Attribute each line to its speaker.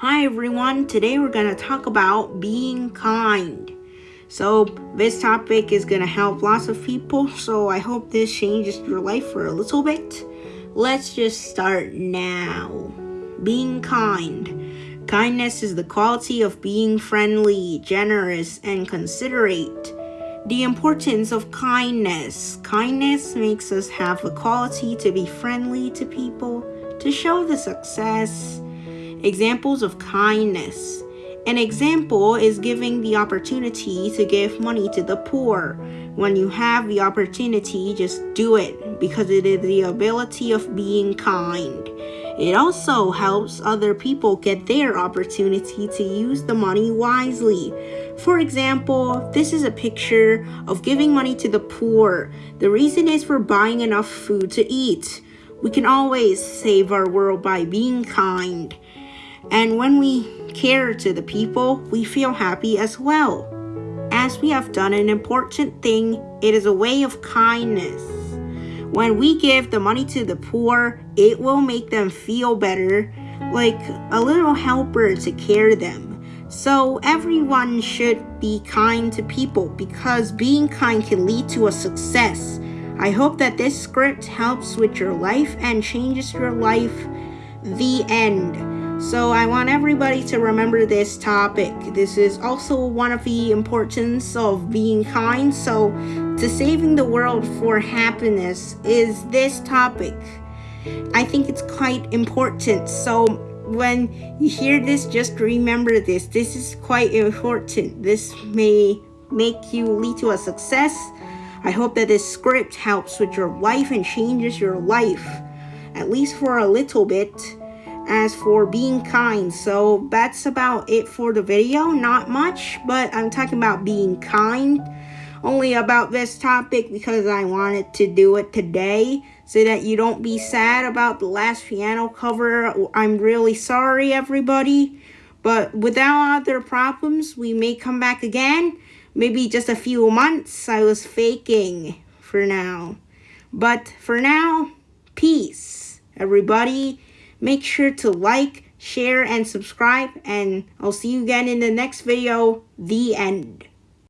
Speaker 1: Hi everyone, today we're going to talk about being kind. So this topic is going to help lots of people, so I hope this changes your life for a little bit. Let's just start now. Being kind. Kindness is the quality of being friendly, generous, and considerate. The importance of kindness. Kindness makes us have the quality to be friendly to people, to show the success. Examples of kindness. An example is giving the opportunity to give money to the poor. When you have the opportunity, just do it because it is the ability of being kind. It also helps other people get their opportunity to use the money wisely. For example, this is a picture of giving money to the poor. The reason is for buying enough food to eat. We can always save our world by being kind. And when we care to the people, we feel happy as well. As we have done an important thing, it is a way of kindness. When we give the money to the poor, it will make them feel better, like a little helper to care them. So everyone should be kind to people because being kind can lead to a success. I hope that this script helps with your life and changes your life. The end. So I want everybody to remember this topic. This is also one of the importance of being kind. So to saving the world for happiness is this topic. I think it's quite important. So when you hear this, just remember this. This is quite important. This may make you lead to a success. I hope that this script helps with your life and changes your life, at least for a little bit. As for being kind, so that's about it for the video. Not much, but I'm talking about being kind only about this topic because I wanted to do it today so that you don't be sad about the last piano cover. I'm really sorry, everybody. But without other problems, we may come back again. Maybe just a few months. I was faking for now. But for now, peace. Everybody, make sure to like, share, and subscribe. And I'll see you again in the next video. The end.